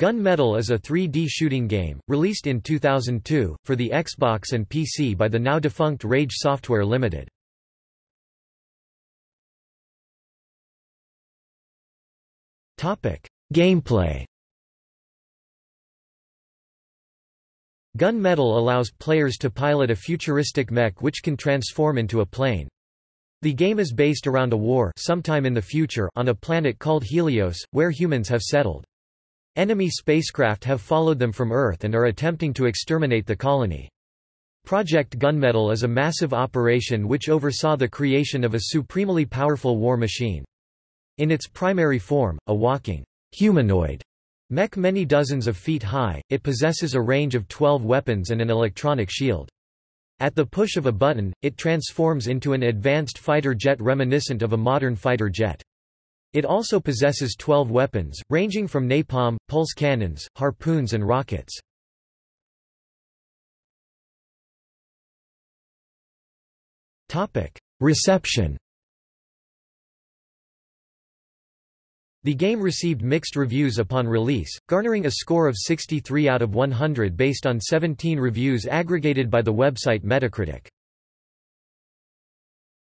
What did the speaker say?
Gunmetal is a 3D shooting game, released in 2002, for the Xbox and PC by the now-defunct Rage Software Limited. Gameplay Gunmetal allows players to pilot a futuristic mech which can transform into a plane. The game is based around a war sometime in the future on a planet called Helios, where humans have settled. Enemy spacecraft have followed them from Earth and are attempting to exterminate the colony. Project Gunmetal is a massive operation which oversaw the creation of a supremely powerful war machine. In its primary form, a walking humanoid mech many dozens of feet high, it possesses a range of 12 weapons and an electronic shield. At the push of a button, it transforms into an advanced fighter jet reminiscent of a modern fighter jet. It also possesses 12 weapons, ranging from napalm, pulse cannons, harpoons and rockets. Reception The game received mixed reviews upon release, garnering a score of 63 out of 100 based on 17 reviews aggregated by the website Metacritic.